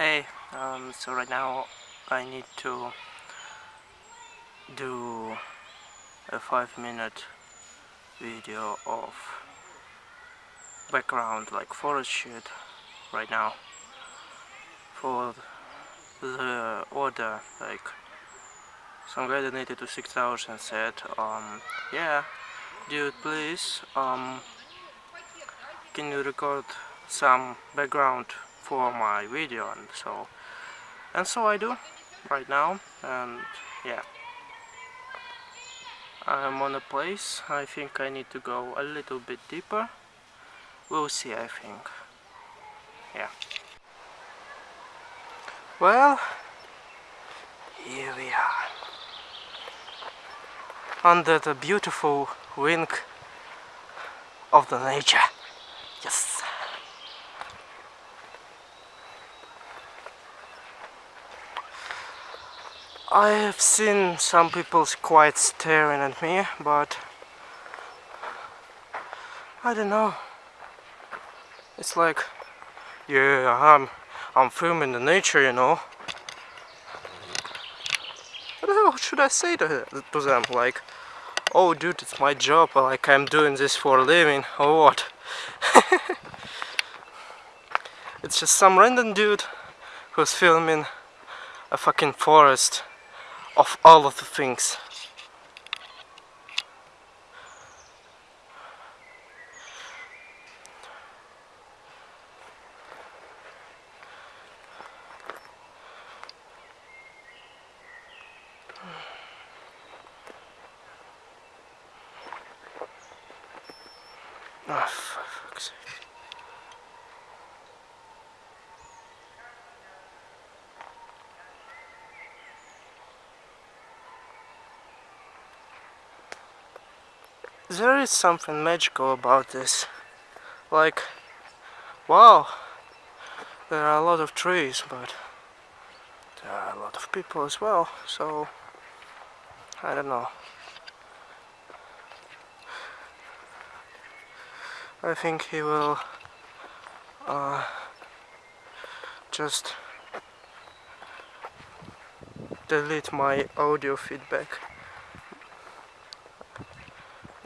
Hey, um, so right now I need to do a 5 minute video of background like forest shit right now for the order like some guy donated to 6 hours and said um yeah dude please um can you record some background for my video and so and so I do right now and yeah. I'm on a place I think I need to go a little bit deeper. We'll see I think. Yeah. Well here we are. Under the beautiful wing of the nature. Yes I have seen some people quite staring at me, but I don't know. It's like, yeah, I'm, I'm filming the nature, you know. What should I say to, to them? Like, oh dude, it's my job, like I'm doing this for a living, or what? it's just some random dude who's filming a fucking forest of all of the things. Is something magical about this. Like wow there are a lot of trees but there are a lot of people as well so I don't know. I think he will uh, just delete my audio feedback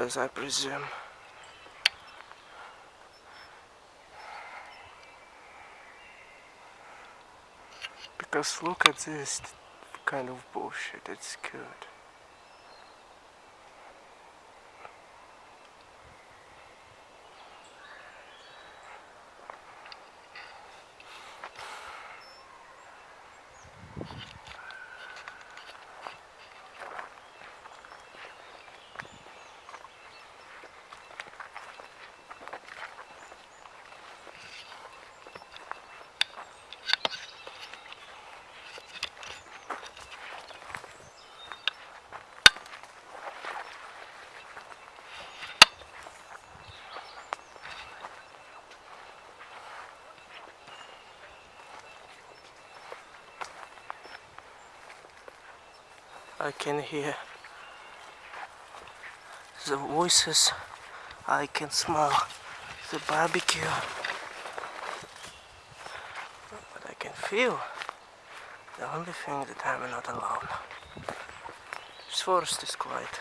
as I presume. Because look at this kind of bullshit, it's good. I can hear the voices, I can smell the barbecue, but I can feel the only thing that I'm not alone. This forest is quite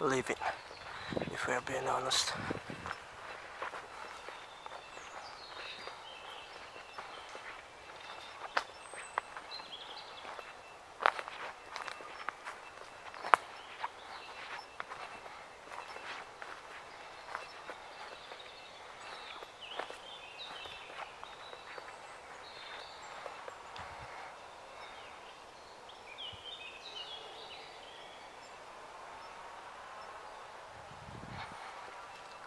living, if we're being honest.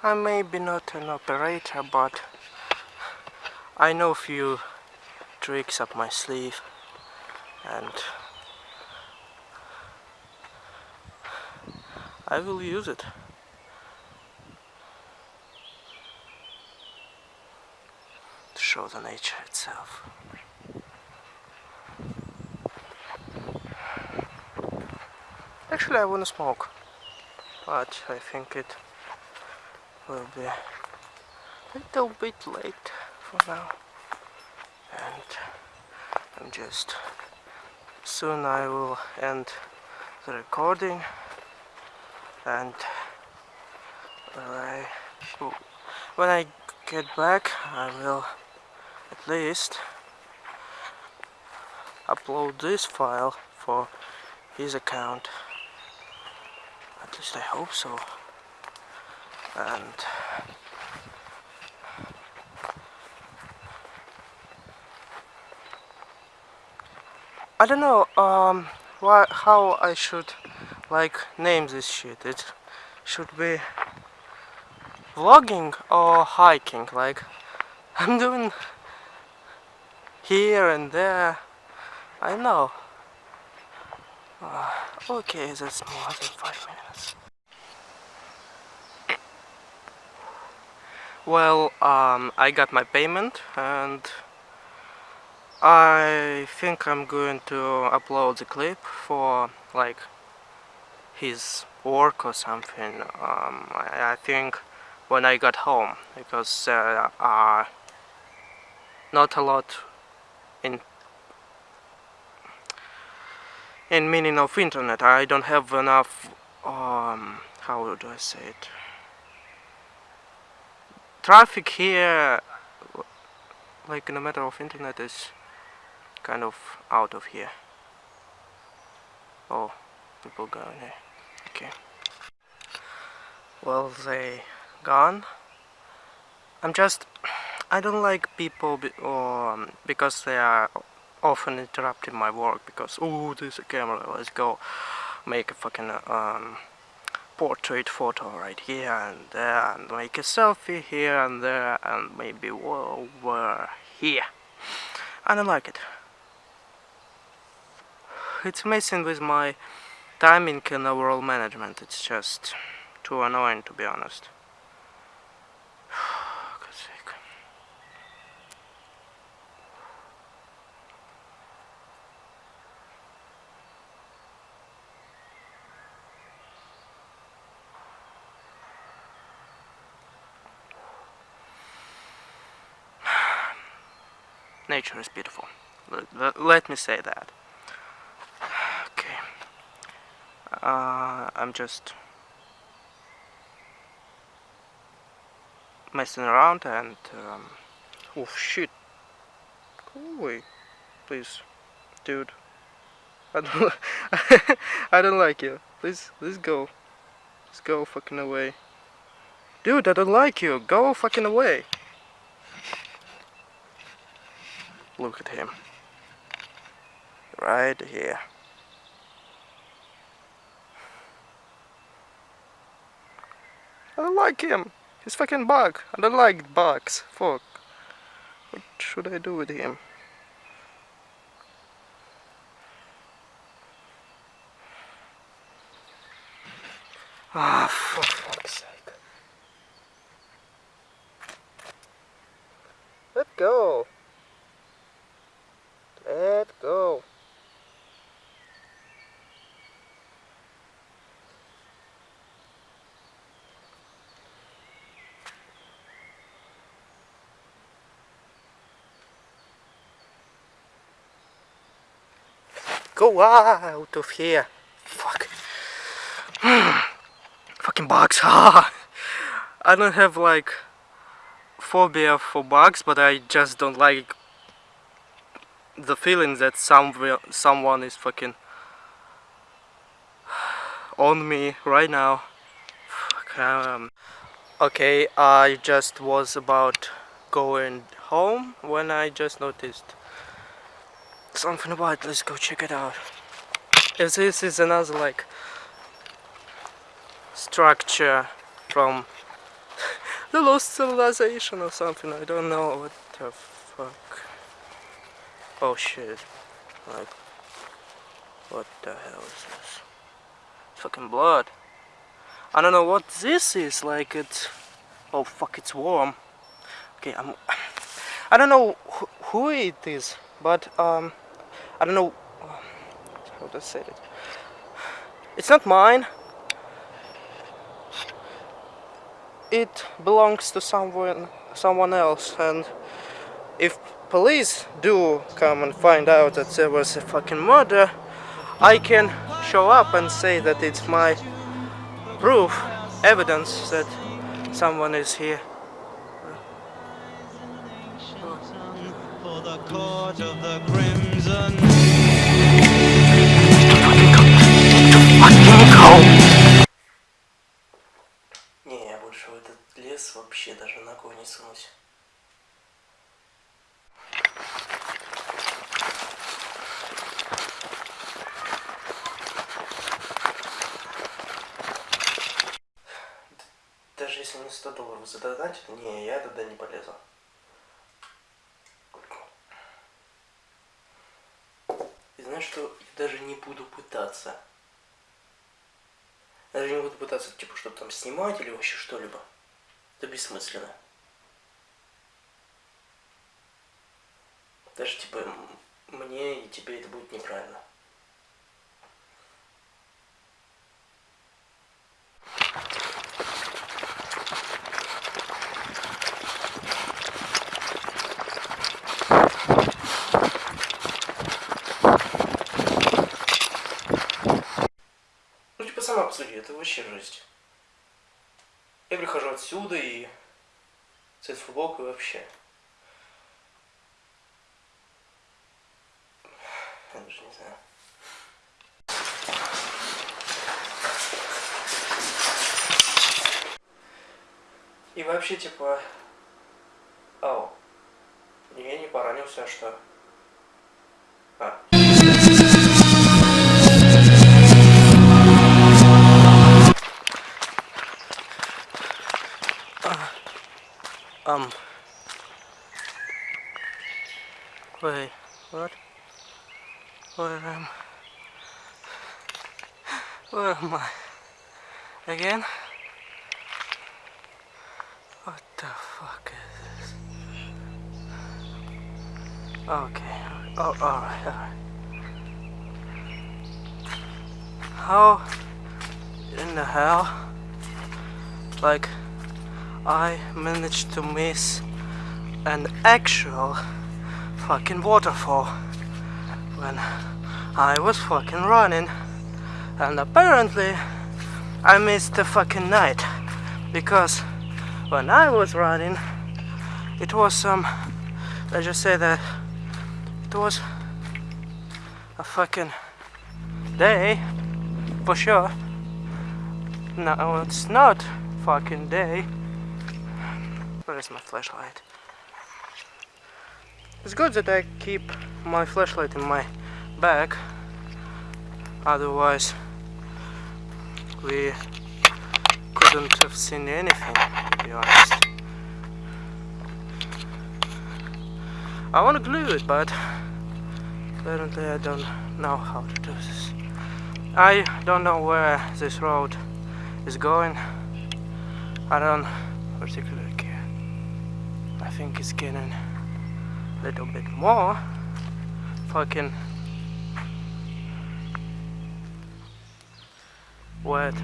I may be not an operator, but I know a few tricks up my sleeve and I will use it. To show the nature itself. Actually I wanna smoke, but I think it will be a little bit late for now. and I'm just soon I will end the recording. And when I when I get back I will at least upload this file for his account. At least I hope so and I don't know um why how I should like name this shit. It should be vlogging or hiking like I'm doing here and there. I know. Uh, okay that's more than five minutes well um, I got my payment and I think I'm going to upload the clip for like his work or something. Um, I, I, think when I got home because there are not a lot in in meaning of internet. I don't have enough um, how do I say it traffic here like in a matter of internet is kind of out of here. Oh, people going here. Okay. Well, they gone. I'm just, I don't like people be, um, because they are often interrupting my work because, oh, there's a camera, let's go make a fucking um, portrait photo right here and there and make a selfie here and there and maybe over here. And I like it it's messing with my timing and overall management. It's just too annoying to be honest. God's sake. Nature is beautiful. Let me say that. uh, I'm just messing around and um, oh shit. Go away please dude. I don't I don't like you. Please let's go. Let's go fucking away. Dude I don't like you. Go fucking away look at him right here I don't like him. He's fucking bug. I don't like bugs. Fuck. What should I do with him? Ah, for fuck's sake. Let go. Go out of here. Fuck. Fucking bugs. I don't have like phobia for bugs, but I just don't like the feeling that some someone is fucking on me right now. Um, okay, I just was about going home when I just noticed something about it. let's go check it out. If this is another like structure from the lost civilization or something. I don't know what the fuck. Oh shit. Like what the hell is this? Fucking blood. I don't know what this is. Like it's oh fuck it's warm. Okay I'm I don't know who, who it is but um I don't know how to say it. It's not mine. It belongs to someone someone else and if police do come and find out that there was a fucking murder, I can show up and say that it's my proof, evidence that someone is here. Не, я больше в этот лес вообще даже ногой не сунусь. Даже если мне 100 долларов задонатят, не, я туда не полезу. Знаешь что, я даже не буду пытаться. Даже не буду пытаться, типа, что-то там снимать или вообще что-либо. Это бессмысленно. Даже, типа, мне и тебе это будет неправильно. Вообще жесть. Я прихожу отсюда и цвет футболку и вообще. Я даже не знаю. И вообще, типа... Ау. Я не поранился, а что? А. Again? What the fuck is this? Okay. Oh, alright, alright. How in the hell? Like, I managed to miss an actual fucking waterfall when I was fucking running and apparently I missed the fucking night because when I was running it was some let's just say that it was a fucking day for sure no it's not fucking day Where's my flashlight? It's good that I keep my flashlight in my bag. Otherwise, we couldn't have seen anything, to be honest. I want to glue it, but apparently I don't know how to do this. I don't know where this road is going. I don't particularly care. I think it's getting a little bit more fucking wet.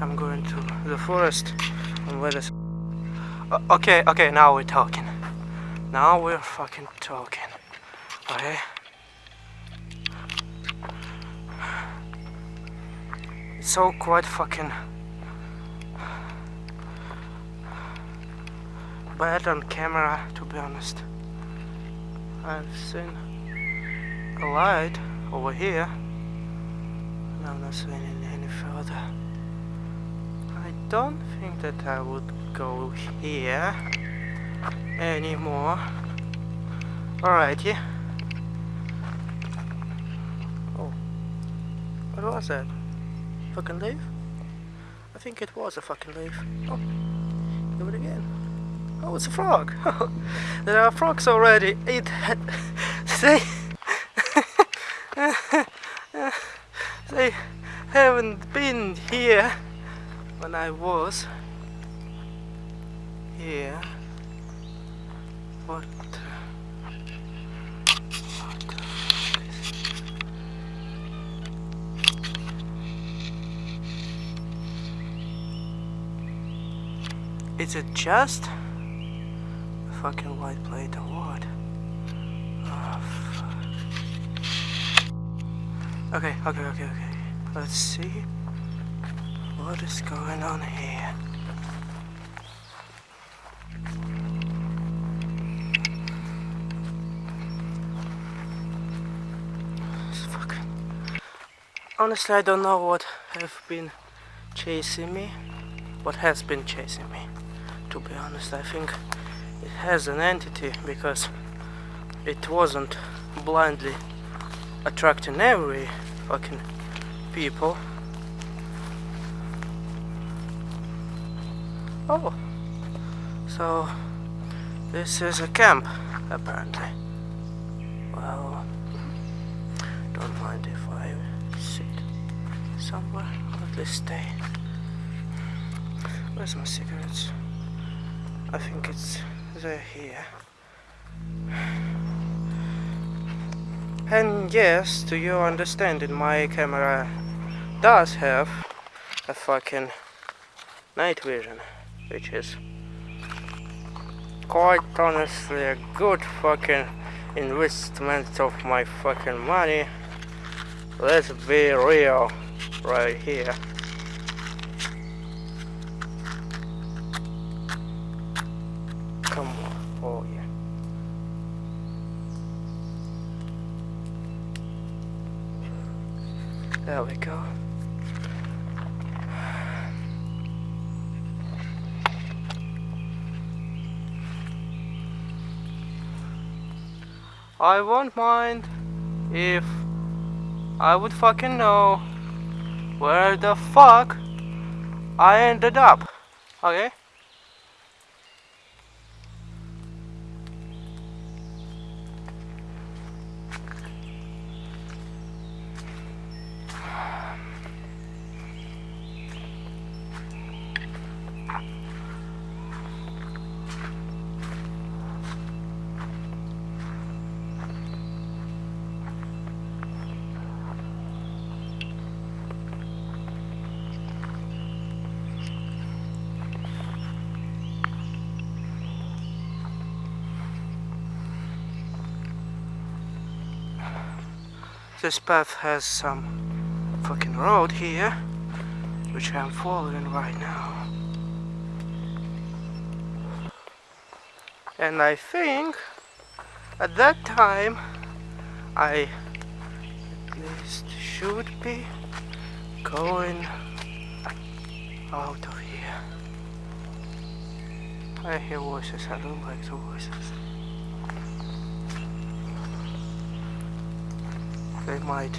I'm going to the forest. And where O- okay okay now we're talking. Now we're fucking talking. Okay? It's so quite fucking bad on camera to be honest. I've seen a light over here. And I'm not seeing it further. I don't think that I would go here anymore. Alrighty. Oh what was that? Fucking leaf I think it was a fucking leaf. Oh do it again. Oh, it's a frog. there are frogs already. It they haven't been here when I was here. What? Is it just a fucking white plate or what? Oh, okay, okay, okay, okay. Let's see what is going on here. Fucking. Honestly, I don't know what have been chasing me. What has been chasing me. To be honest, I think it has an entity because it wasn't blindly attracting every fucking people. Oh, so this is a camp apparently. Well, don't mind if I sit somewhere, or at least stay. Where's my cigarettes? I think it's they're here. And yes, to your understanding, my camera does have a fucking night vision, which is quite honestly a good fucking investment of my fucking money. Let's be real right here. Come on, oh yeah. There we go. I won't mind if I would fucking know where the fuck I ended up. Okay? This path has some fucking road here, which I'm following right now. And I think at that time I at least should be going out of here. I hear voices, I don't like the voices. They might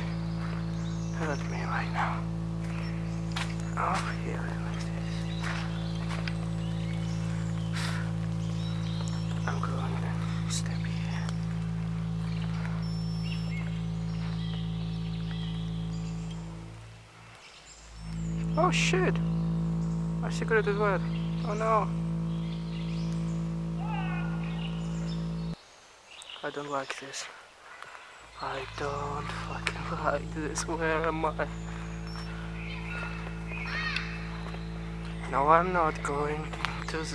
hurt me right now. Oh, here, like. I'm going to step here. Oh shit! Cigarette is wet. Oh no. I don't like this. I don't fucking like this. Where am I? No, I'm not going to the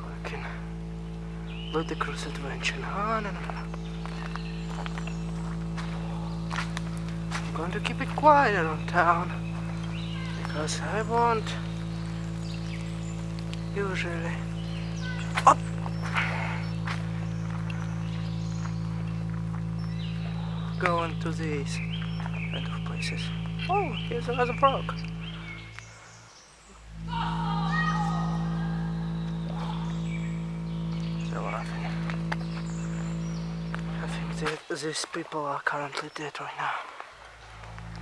fucking ludicrous adventure. No, no, no, no. I'm going to keep it quiet around town because I want usually to these kind of places. Oh, here's another frog. They're laughing. I think that these people are currently dead right now.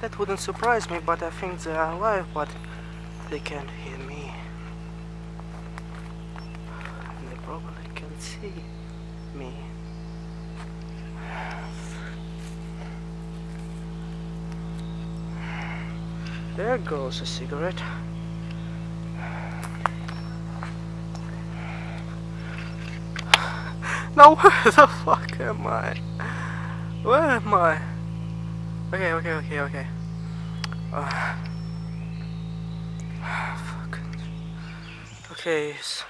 That wouldn't surprise me, but I think they are alive, but they can't hear me. And they probably can see me. There goes a cigarette. Now where the fuck am I? Where am I? Okay, okay, okay, okay. Uh, fuck. Okay. s-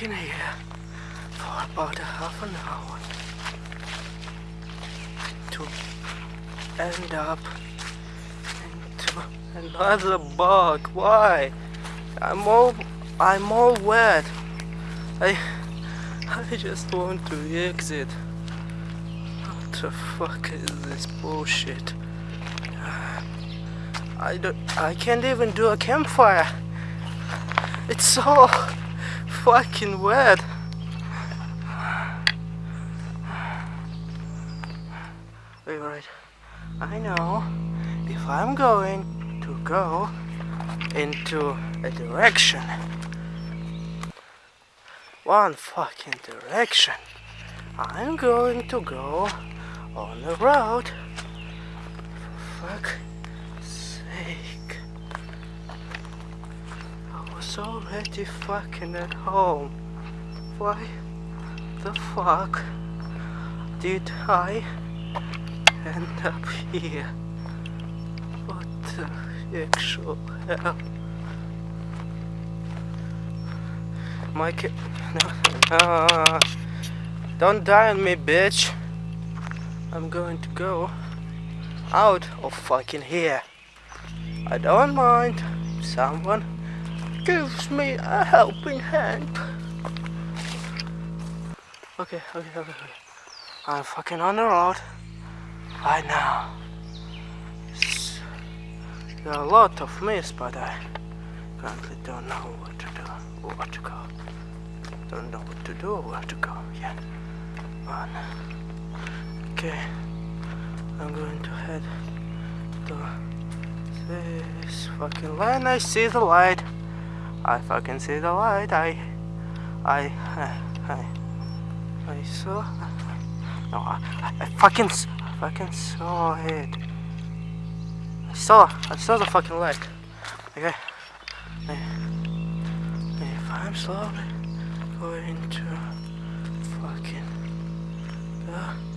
fucking here for about a half an hour to end up into another bug. Why? I'm all I'm all wet. I I just want to exit. What the fuck is this bullshit? I don't I can't even do a campfire. It's so fucking wet. Alright, I know if I'm going to go into a direction, one fucking direction, I'm going to go on the road. For fuck sake. Already fucking at home. Why the fuck did I end up here? What the actual hell? My kid. No, no. Don't die on me, bitch. I'm going to go out of fucking here. I don't mind someone gives me a helping hand. Okay, okay, okay, okay. I'm fucking on the road right now. There are a lot of mist, but I currently don't know what to do, or where to go. Don't know what to do or where to go yet. Okay, I'm going to head to this fucking line. I see the light. I fucking see the light. I, I, I, I, I saw. No, I, I fucking, I fucking saw it. I saw, I saw the fucking light. Okay. If I'm slowly going to fucking the